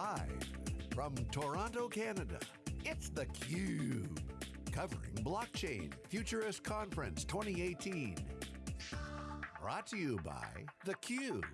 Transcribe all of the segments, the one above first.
Live from Toronto, Canada, it's theCUBE. Covering Blockchain Futurist Conference 2018. Brought to you by theCUBE.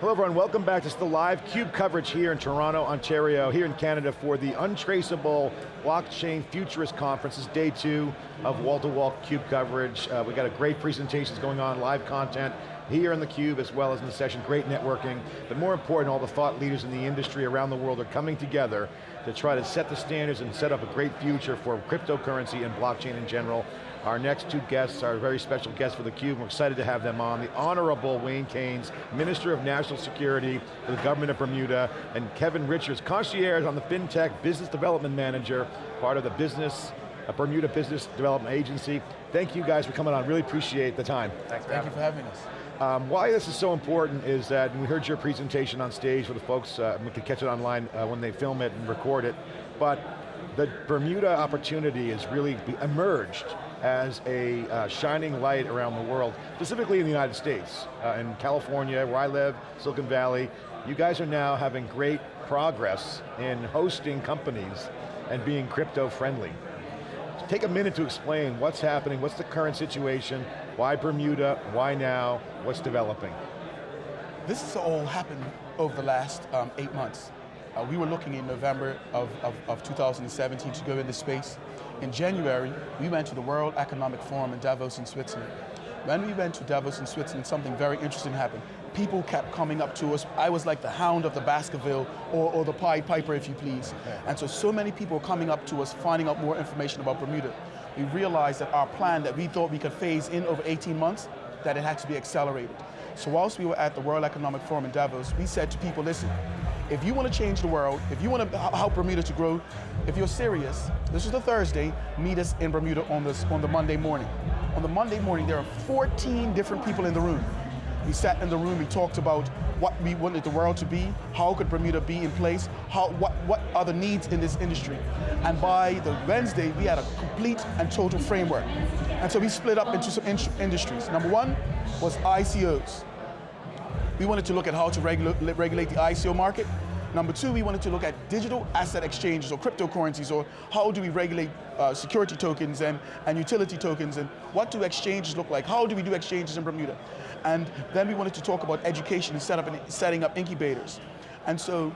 Hello everyone, welcome back. Is the live CUBE coverage here in Toronto, Ontario, here in Canada for the Untraceable Blockchain Futurist Conference. This is day two of wall-to-wall -wall CUBE coverage. Uh, we got a great presentations going on, live content, here in the Cube as well as in the session, great networking, but more important, all the thought leaders in the industry around the world are coming together to try to set the standards and set up a great future for cryptocurrency and blockchain in general. Our next two guests are very special guests for the Cube. We're excited to have them on. The Honorable Wayne Caines, Minister of National Security for the Government of Bermuda, and Kevin Richards, concierge on the FinTech Business Development Manager, part of the business Bermuda Business Development Agency. Thank you guys for coming on, really appreciate the time. Thanks Thank you for having us. Um, why this is so important is that, we heard your presentation on stage for the folks, uh, we can catch it online uh, when they film it and record it, but the Bermuda opportunity has really emerged as a uh, shining light around the world, specifically in the United States. Uh, in California, where I live, Silicon Valley, you guys are now having great progress in hosting companies and being crypto friendly. Take a minute to explain what's happening, what's the current situation, why Bermuda, why now, what's developing? This has all happened over the last um, eight months. Uh, we were looking in November of, of, of 2017 to go into space. In January, we went to the World Economic Forum in Davos in Switzerland. When we went to Davos in Switzerland, something very interesting happened people kept coming up to us. I was like the hound of the Baskerville or, or the Pied Piper, if you please. And so, so many people coming up to us, finding out more information about Bermuda. We realized that our plan that we thought we could phase in over 18 months, that it had to be accelerated. So whilst we were at the World Economic Forum in Davos, we said to people, listen, if you want to change the world, if you want to help Bermuda to grow, if you're serious, this is the Thursday, meet us in Bermuda on, this, on the Monday morning. On the Monday morning, there are 14 different people in the room. We sat in the room, we talked about what we wanted the world to be, how could Bermuda be in place, how, what, what are the needs in this industry. And by the Wednesday, we had a complete and total framework. And so we split up into some in industries. Number one was ICOs. We wanted to look at how to regula regulate the ICO market. Number two, we wanted to look at digital asset exchanges or cryptocurrencies or how do we regulate uh, security tokens and, and utility tokens and what do exchanges look like? How do we do exchanges in Bermuda? And then we wanted to talk about education and set up setting up incubators. And so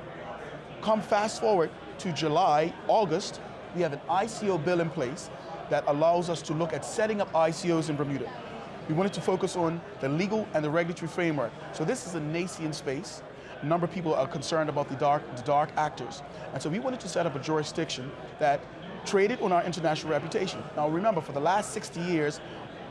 come fast forward to July, August, we have an ICO bill in place that allows us to look at setting up ICOs in Bermuda. We wanted to focus on the legal and the regulatory framework. So this is a nascent space. A number of people are concerned about the dark, the dark actors. And so we wanted to set up a jurisdiction that traded on our international reputation. Now remember, for the last 60 years,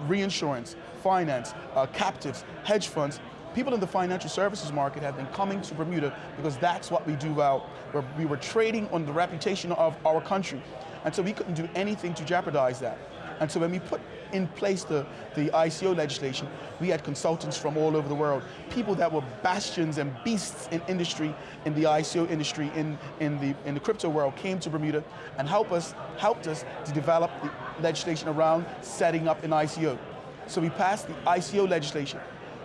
reinsurance, finance, uh, captives, hedge funds, people in the financial services market have been coming to Bermuda because that's what we do well. Where we were trading on the reputation of our country. And so we couldn't do anything to jeopardize that. And so when we put in place the, the ICO legislation, we had consultants from all over the world, people that were bastions and beasts in industry, in the ICO industry, in, in, the, in the crypto world, came to Bermuda and help us, helped us to develop the legislation around setting up an ICO. So we passed the ICO legislation.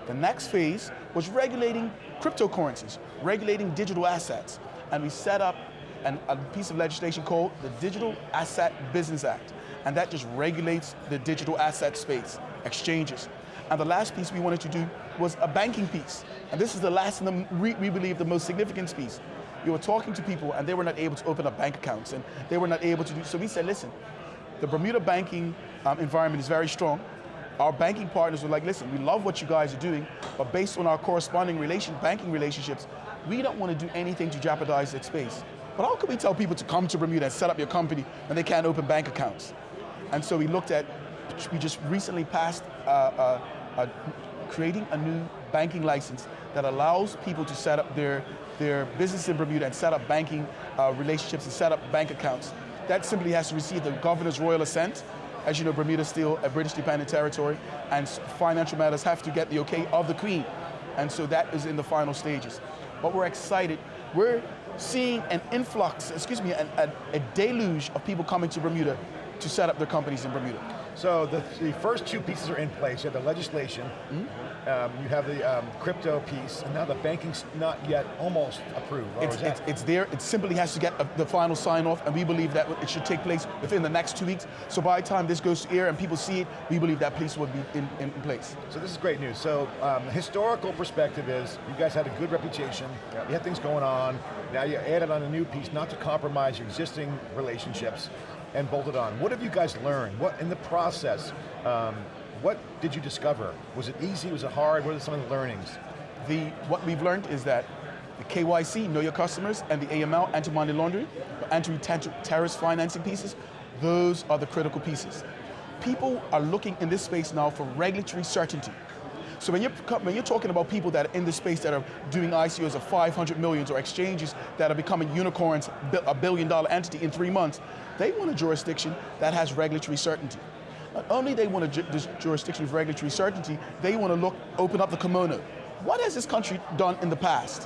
The next phase was regulating cryptocurrencies, regulating digital assets. And we set up an, a piece of legislation called the Digital Asset Business Act and that just regulates the digital asset space, exchanges. And the last piece we wanted to do was a banking piece. And this is the last and the, we, we believe the most significant piece. We were talking to people and they were not able to open up bank accounts and they were not able to do, so we said, listen, the Bermuda banking um, environment is very strong. Our banking partners were like, listen, we love what you guys are doing, but based on our corresponding relation, banking relationships, we don't want to do anything to jeopardize that space. But how can we tell people to come to Bermuda and set up your company when they can't open bank accounts? And so we looked at, we just recently passed uh, uh, creating a new banking license that allows people to set up their, their business in Bermuda and set up banking uh, relationships and set up bank accounts. That simply has to receive the governor's royal assent. As you know, Bermuda is still a British dependent territory and financial matters have to get the okay of the Queen. And so that is in the final stages. But we're excited. We're seeing an influx, excuse me, a, a deluge of people coming to Bermuda to set up their companies in Bermuda. So the, the first two pieces are in place. You have the legislation, mm -hmm. um, you have the um, crypto piece, and now the banking's not yet almost approved. It's, it's, it's, there, it simply has to get a, the final sign off, and we believe that it should take place within the next two weeks. So by the time this goes to air and people see it, we believe that piece will be in, in place. So this is great news. So um, historical perspective is, you guys had a good reputation, yep. you had things going on, now you added on a new piece, not to compromise your existing relationships, and bolted on. What have you guys learned? What in the process, um, what did you discover? Was it easy, was it hard? What are some of the learnings? The, what we've learned is that the KYC, know your customers, and the AML, anti-money laundering, anti-terrorist financing pieces, those are the critical pieces. People are looking in this space now for regulatory certainty. So when you're, when you're talking about people that are in this space that are doing ICOs of 500 millions or exchanges that are becoming unicorns, a billion dollar entity in three months, they want a jurisdiction that has regulatory certainty. Not only they want a ju jurisdiction of regulatory certainty, they want to look, open up the kimono. What has this country done in the past?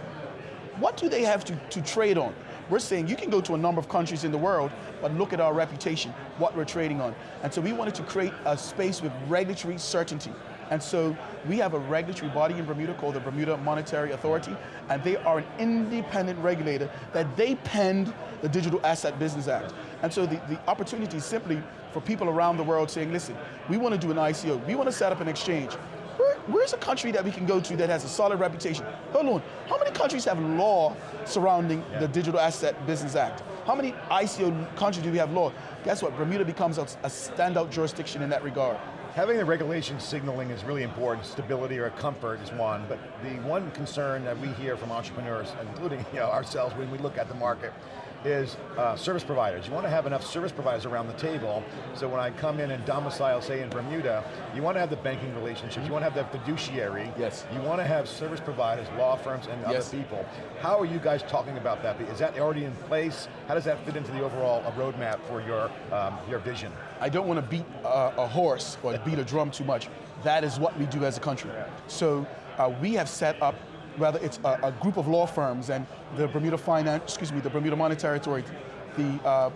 What do they have to, to trade on? We're saying you can go to a number of countries in the world, but look at our reputation, what we're trading on. And so we wanted to create a space with regulatory certainty. And so we have a regulatory body in Bermuda called the Bermuda Monetary Authority, and they are an independent regulator that they penned the Digital Asset Business Act. And so the, the opportunity is simply for people around the world saying, listen, we want to do an ICO, we want to set up an exchange. Where, where's a country that we can go to that has a solid reputation? Hold on, how many countries have law surrounding yeah. the Digital Asset Business Act? How many ICO countries do we have law? Guess what, Bermuda becomes a, a standout jurisdiction in that regard. Having the regulation signaling is really important. Stability or comfort is one, but the one concern that we hear from entrepreneurs, including you know, ourselves when we look at the market, is uh, service providers. You want to have enough service providers around the table, so when I come in and domicile, say in Bermuda, you want to have the banking relationships, you want to have the fiduciary, yes. you want to have service providers, law firms, and yes. other people. How are you guys talking about that? Is that already in place? How does that fit into the overall uh, roadmap for your, um, your vision? I don't want to beat uh, a horse or beat a drum too much. That is what we do as a country. So uh, we have set up Rather, it's a, a, group of law firms and the Bermuda Finance, excuse me, the Bermuda Monetary Authority, the uh,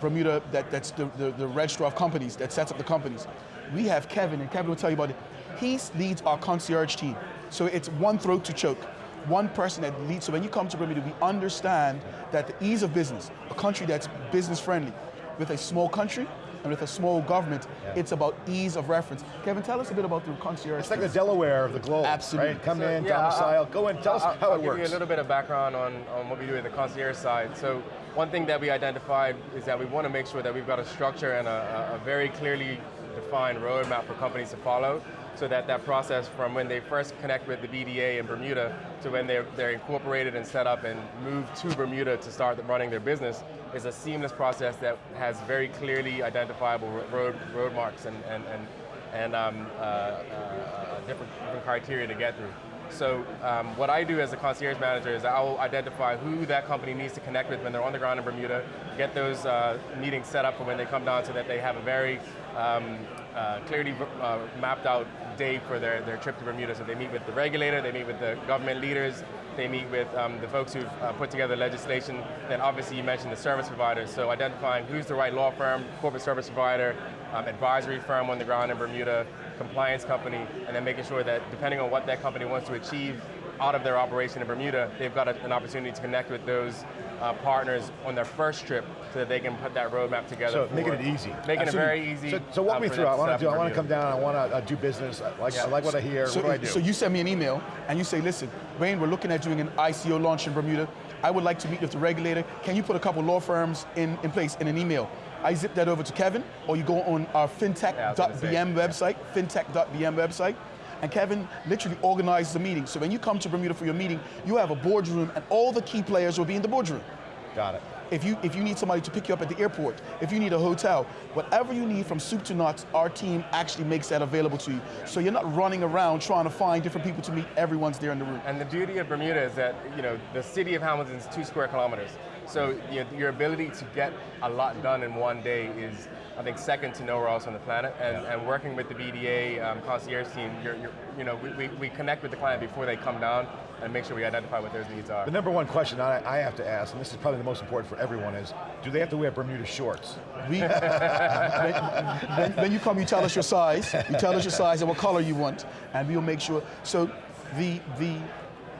Bermuda, that, that's the, the, the registrar of companies that sets up the companies. We have Kevin, and Kevin will tell you about it. He leads our concierge team. So it's one throat to choke one person that leads. So when you come to Bermuda, we understand that the ease of business, a country that's business friendly, with a small country, and with a small government, yeah. it's about ease of reference. Kevin, tell us a bit about the concierge. It's like the Delaware of the globe. Absolutely. Right? Come so, in, yeah, domicile, I'll, go in, tell I'll, us how I'll it works. I'll give you a little bit of background on, on what we do in the concierge side. So one thing that we identified is that we want to make sure that we've got a structure and a, a very clearly defined roadmap for companies to follow so that that process from when they first connect with the BDA in Bermuda to when they're, they're incorporated and set up and move to Bermuda to start running their business is a seamless process that has very clearly identifiable road, road marks and, and, and, and um, uh, uh, different, different criteria to get through. So um, what I do as a concierge manager is I will identify who that company needs to connect with when they're on the ground in Bermuda, get those uh, meetings set up for when they come down so that they have a very um, uh, clearly uh, mapped out day for their, their trip to Bermuda. So they meet with the regulator, they meet with the government leaders, they meet with um, the folks who've uh, put together legislation. Then obviously you mentioned the service providers. So identifying who's the right law firm, corporate service provider, um, advisory firm on the ground in Bermuda, compliance company, and then making sure that depending on what that company wants to achieve out of their operation in Bermuda, they've got a, an opportunity to connect with those uh, partners on their first trip so that they can put that roadmap together. So making it easy. Making it very easy. So, so walk uh, me through. I want to do. I want to come down. I want to uh, do business. I like, yeah. I like what I hear. So, what do I do? So you send me an email and you say, listen, Wayne, we're looking at doing an ICO launch in Bermuda. I would like to meet with the regulator. Can you put a couple law firms in, in place in an email? I zip that over to Kevin, or you go on our fintech.bm yeah, website, yeah. fintech.bm website, and Kevin literally organizes the meeting. So when you come to Bermuda for your meeting, you have a boardroom and all the key players will be in the boardroom. Got it. If you, if you need somebody to pick you up at the airport, if you need a hotel, whatever you need from soup to nuts, our team actually makes that available to you. So you're not running around trying to find different people to meet, everyone's there in the room. And the beauty of Bermuda is that, you know, the city of Hamilton is two square kilometers. So you know, your ability to get a lot done in one day is I think second to nowhere else on the planet. And, and working with the BDA um, concierge team, you're, you're, you know, we, we, we connect with the client before they come down and make sure we identify what their needs are. The number one question I, I have to ask, and this is probably the most important for everyone, is do they have to wear Bermuda shorts? We, when, you come, you tell us your size, you tell us your size and what color you want, and we'll make sure. So the, the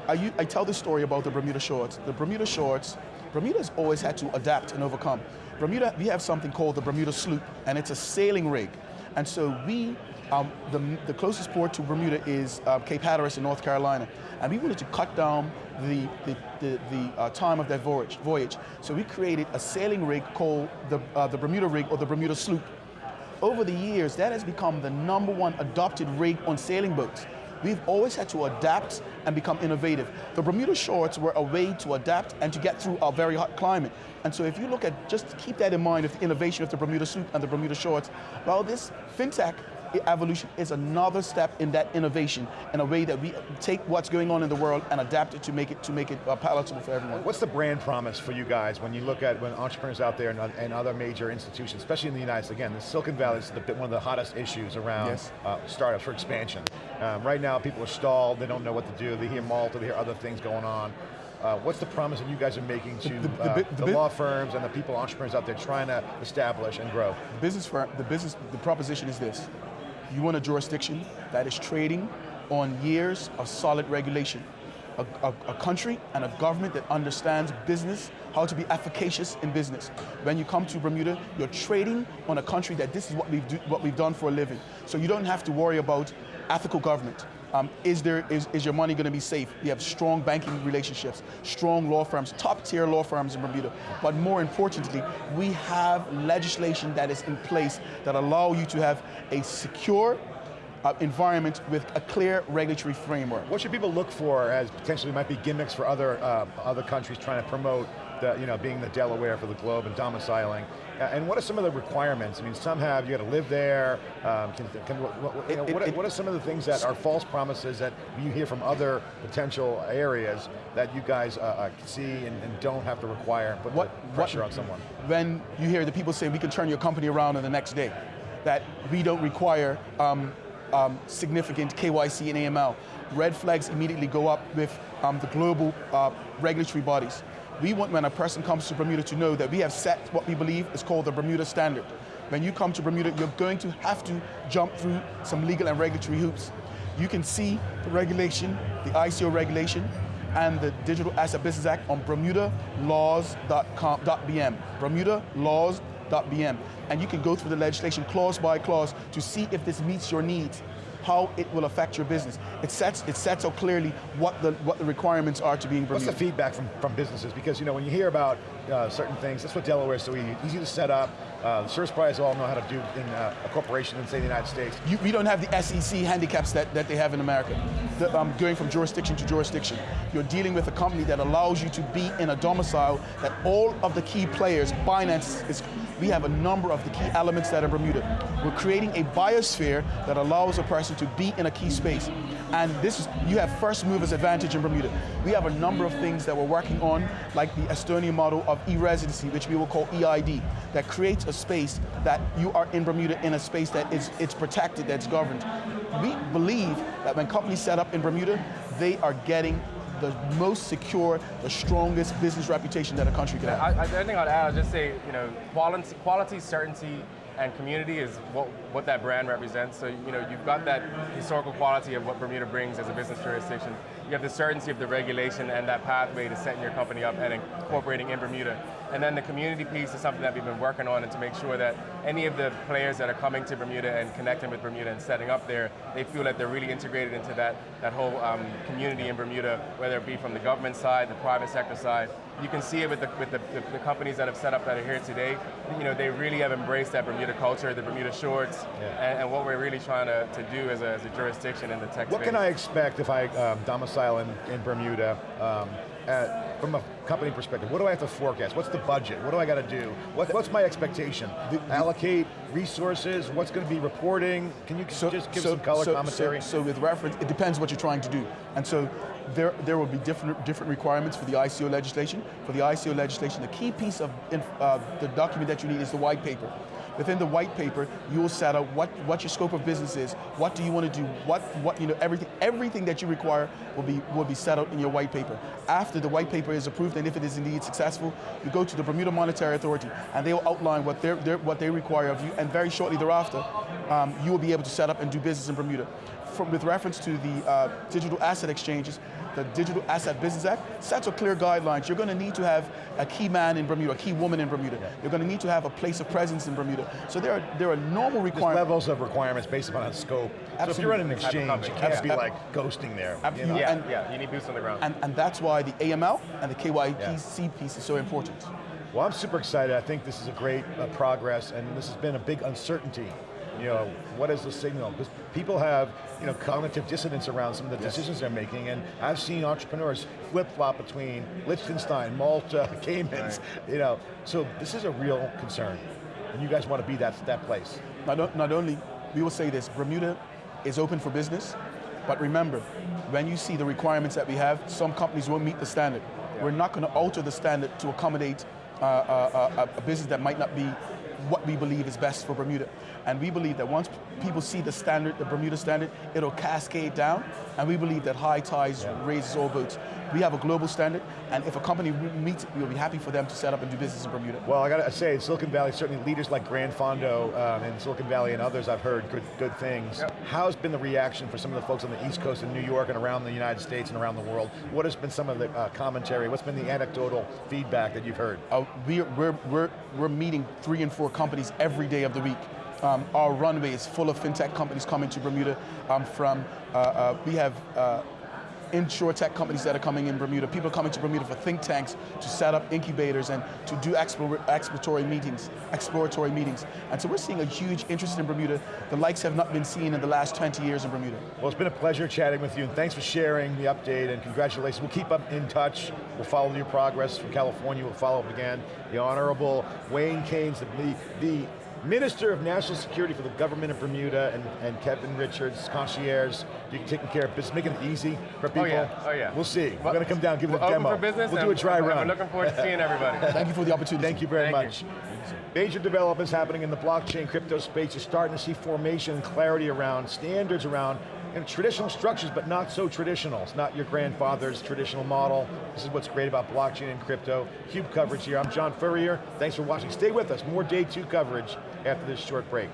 I, I tell this story about the Bermuda shorts. The Bermuda shorts, Bermuda's always had to adapt and overcome. Bermuda, we have something called the Bermuda sloop, and it's a sailing rig. And so we, um, the, the closest port to Bermuda is uh, Cape Hatteras in North Carolina. And we wanted to cut down the, the, the, the uh, time of that voyage, voyage. So we created a sailing rig called the, uh, the Bermuda rig or the Bermuda sloop. Over the years, that has become the number one adopted rig on sailing boats. We've always had to adapt and become innovative. The Bermuda shorts were a way to adapt and to get through our very hot climate. And so if you look at, just keep that in mind of the innovation of the Bermuda suit and the Bermuda shorts, well this FinTech evolution is another step in that innovation in a way that we take what's going on in the world and adapt it to make it to make it uh, palatable for everyone. What's the brand promise for you guys when you look at when entrepreneurs out there and, and other major institutions, especially in the United States, again, the Silicon Valley is the, one of the hottest issues around yes. uh, startups for expansion. Um, right now people are stalled, they don't know what to do, they hear Malta, they hear other things going on. Uh, what's the promise that you guys are making to the, the, uh, the, the law firms and the people, entrepreneurs out there trying to establish and grow? The business, firm, the business, the proposition is this. You want a jurisdiction that is trading on years of solid regulation. A, a, a, country and a government that understands business, how to be efficacious in business. When you come to Bermuda, you're trading on a country that this is what we've, do, what we've done for a living. So you don't have to worry about ethical government. Um, is, there, is, is your money going to be safe? We have strong banking relationships, strong law firms, top tier law firms in Bermuda. But more importantly, we have legislation that is in place that allow you to have a secure uh, environment with a clear regulatory framework. What should people look for as potentially might be gimmicks for other, uh, other countries trying to promote the, you know, being the Delaware for the globe and domiciling. Uh, and what are some of the requirements? I mean, some have, you got to live there. Um, can, can, what, you know, it, what, it, what, are some of the things that are false promises that you hear from other potential areas that you guys uh, uh, see and, and, don't have to require, put what, pressure on someone? When you hear the people say, we can turn your company around in the next day, that we don't require um, um, significant KYC and AML. Red flags immediately go up with um, the global uh, regulatory bodies. We want when a person comes to Bermuda to know that we have set what we believe is called the Bermuda Standard. When you come to Bermuda, you're going to have to jump through some legal and regulatory hoops. You can see the regulation, the ICO regulation, and the Digital Asset Business Act on bermudalaws.com.bm. bermudalaws.bm. And you can go through the legislation clause by clause to see if this meets your needs how it will affect your business. It sets, it sets out clearly what the, what the requirements are to being Bermuda. What's the feedback from, from businesses? Because you know, when you hear about uh, certain things, that's what Delaware is so easy, easy to set up, uh, the service providers all know how to do in uh, a corporation in, say, the United States. You, we don't have the SEC handicaps that, that they have in America. The, um, going from jurisdiction to jurisdiction. You're dealing with a company that allows you to be in a domicile that all of the key players, Binance is, we have a number of the key elements that are Bermuda. We're creating a biosphere that allows a person to be in a key space. And this is, you have first movers advantage in Bermuda. We have a number of things that we're working on, like the Estonian model of e-residency, which we will call EID, that creates a space that you are in Bermuda in a space that is it's protected, that's governed. We believe that when companies set up in Bermuda, they are getting the most secure, the strongest business reputation that a country can have. I, I think I'd add, I'll just say, you know, quality, quality certainty, and community is what, what that brand represents. So you know, you've got that historical quality of what Bermuda brings as a business jurisdiction. You have the certainty of the regulation and that pathway to setting your company up and incorporating in Bermuda. And then the community piece is something that we've been working on and to make sure that any of the players that are coming to Bermuda and connecting with Bermuda and setting up there, they feel that they're really integrated into that, that whole um, community in Bermuda, whether it be from the government side, the private sector side, you can see it with, the, with the, the, the, companies that have set up that are here today. You know, they really have embraced that Bermuda culture, the Bermuda shorts, yeah. and, and, what we're really trying to, to do as a, as a jurisdiction in the tech What space. can I expect if I um, domicile in, in Bermuda? Um, at, from a company perspective, what do I have to forecast? What's the budget? What do I got to do? What, what's my expectation? The, Allocate resources, what's going to be reporting? Can you so, just give so, some color so, commentary? So, so with reference, it depends what you're trying to do. And so there, there will be different, different requirements for the ICO legislation. For the ICO legislation, the key piece of uh, the document that you need is the white paper. Within the white paper, you will set out what, what your scope of business is, what do you want to do, what, what you know, everything, everything that you require will be, will be set out in your white paper. After the white paper is approved, and if it is indeed successful, you go to the Bermuda Monetary Authority, and they will outline what, they're, they're, what they require of you, and very shortly thereafter, um, you will be able to set up and do business in Bermuda. From, with reference to the uh, digital asset exchanges, the Digital Asset Business Act sets a clear guidelines. You're going to need to have a key man in Bermuda, a key woman in Bermuda. Yeah. You're going to need to have a place of presence in Bermuda. So there are, there are normal requirements. levels of requirements based upon scope. Absolutely. So if you're running an exchange, you can't be like ghosting there. Absolutely. You know? yeah, and, yeah, you need boots on the ground. And, and that's why the AML and the KYC yeah. piece is so important. Well, I'm super excited. I think this is a great uh, progress, and this has been a big uncertainty you know, what is the signal? Because people have, you know, cognitive dissonance around some of the yes. decisions they're making, and I've seen entrepreneurs flip-flop between Liechtenstein, Malta, Caymans, right. you know, so this is a real concern, and you guys want to be that, that place. Not, not only, we will say this, Bermuda is open for business, but remember, when you see the requirements that we have, some companies won't meet the standard. Yeah. We're not going to alter the standard to accommodate uh, uh, uh, a business that might not be what we believe is best for Bermuda. And we believe that once people see the standard, the Bermuda standard, it'll cascade down. And we believe that high tides yeah. raises all boats. We have a global standard, and if a company meets it, we'll be happy for them to set up and do business in Bermuda. Well, I got to say, Silicon Valley, certainly leaders like Grant Fondo um, in Silicon Valley and others, I've heard good, good things. Yep. How's been the reaction for some of the folks on the East Coast in New York and around the United States and around the world? What has been some of the uh, commentary? What's been the anecdotal feedback that you've heard? Uh, we, we're, we're, we're meeting three and four companies every day of the week. Um, our runway is full of fintech companies coming to Bermuda. Um, from uh, uh, we have uh, insure tech companies that are coming in Bermuda. People coming to Bermuda for think tanks to set up incubators and to do exploratory meetings, exploratory meetings. And so we're seeing a huge interest in Bermuda. The likes have not been seen in the last 20 years in Bermuda. Well, it's been a pleasure chatting with you, and thanks for sharing the update, and congratulations. We'll keep up in touch. We'll follow your progress from California. We'll follow up again. The Honorable Wayne Caines, the, the Minister of National Security for the government of Bermuda and, and Kevin Richards, concierge, you taking care of business, making it easy for people. Oh yeah, oh yeah. We'll see. We're going to come down, give it a demo. for business. We'll do a dry run. We're looking forward to seeing everybody. Thank you for the opportunity. Thank you very Thank much. You. Major developments happening in the blockchain crypto space. You're starting to see formation and clarity around standards around and traditional structures, but not so traditional. It's not your grandfather's traditional model. This is what's great about blockchain and crypto. CUBE coverage here, I'm John Furrier. Thanks for watching. Stay with us, more day two coverage after this short break.